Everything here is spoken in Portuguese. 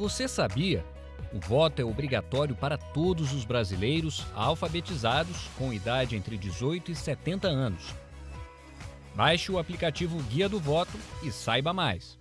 Você sabia? O voto é obrigatório para todos os brasileiros alfabetizados com idade entre 18 e 70 anos. Baixe o aplicativo Guia do Voto e saiba mais.